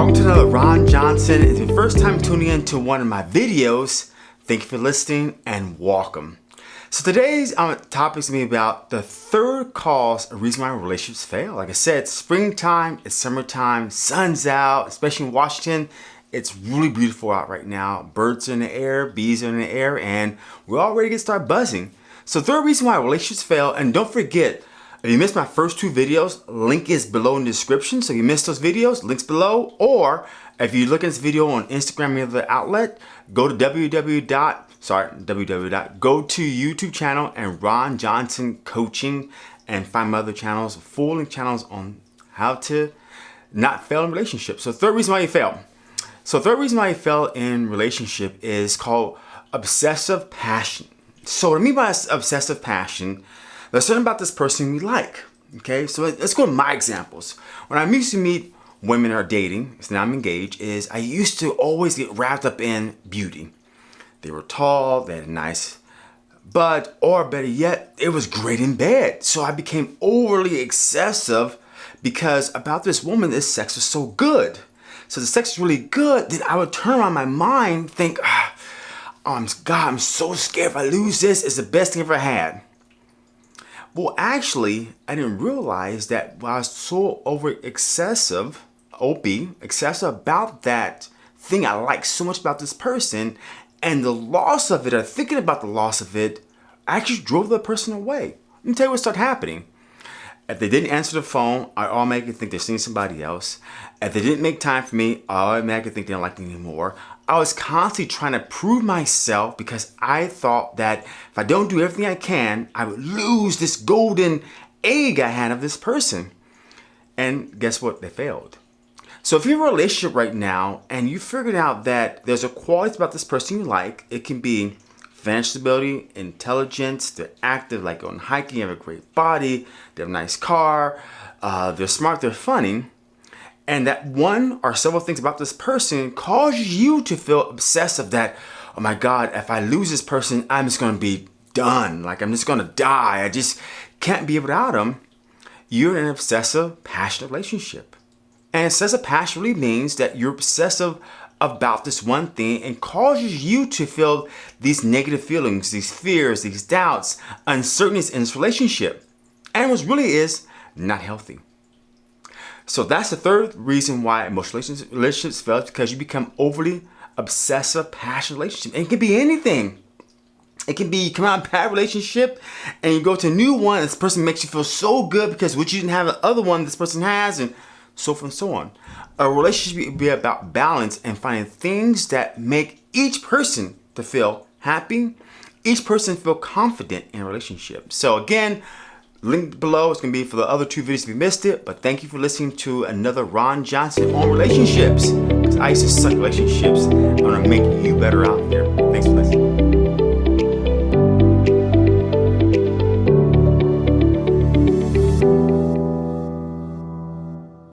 Welcome to another Ron Johnson. It's your first time tuning in to one of my videos. Thank you for listening and welcome. So today's um, topic is going to be about the third cause of reason why relationships fail. Like I said, springtime, it's summertime, sun's out, especially in Washington. It's really beautiful out right now. Birds are in the air, bees are in the air, and we're all ready to start buzzing. So third reason why relationships fail, and don't forget, if you missed my first two videos, link is below in the description. So if you missed those videos, links below. Or if you look at this video on Instagram or the outlet, go to www. Sorry, www. Go to YouTube channel and Ron Johnson Coaching and find my other channels, full link channels on how to not fail in relationships. So third reason why you fail. So third reason why you fail in relationship is called obsessive passion. So what I mean by obsessive passion there's something about this person we like. Okay, so let's go to my examples. When I used to meet women are dating, so now I'm engaged, is I used to always get wrapped up in beauty. They were tall, they had a nice butt, or better yet, it was great in bed. So I became overly excessive because about this woman, this sex was so good. So the sex is really good, then I would turn on my mind, think, ah, oh, God, I'm so scared if I lose this, it's the best thing I ever had. Well, actually, I didn't realize that I was so over excessive, OP, excessive about that thing I like so much about this person, and the loss of it, or thinking about the loss of it, actually drove the person away. Let me tell you what started happening. If they didn't answer the phone, I automatically think they're seeing somebody else. If they didn't make time for me, I automatically think they don't like me anymore. I was constantly trying to prove myself because I thought that if I don't do everything I can, I would lose this golden egg I had of this person. And guess what? They failed. So if you're in a relationship right now and you figured out that there's a quality about this person you like, it can be financial stability, intelligence, they're active, like going hiking, have a great body, they have a nice car, uh, they're smart, they're funny, and that one or several things about this person causes you to feel obsessive that, oh my God, if I lose this person, I'm just gonna be done. Like I'm just gonna die. I just can't be without them. You're in an obsessive, passionate relationship. And obsessive passion really means that you're obsessive about this one thing and causes you to feel these negative feelings, these fears, these doubts, uncertainties in this relationship. And what really is not healthy. So that's the third reason why emotional relationships fail because you become overly obsessive, passionate relationship. And it can be anything. It can be come out a bad relationship and you go to a new one. This person makes you feel so good because what you didn't have the other one this person has, and so forth and so on. A relationship should be about balance and finding things that make each person to feel happy, each person feel confident in a relationship. So again, link below is going to be for the other two videos if you missed it. But thank you for listening to another Ron Johnson on relationships. Because I used to suck relationships. I'm going to make you better out there. Thanks for listening.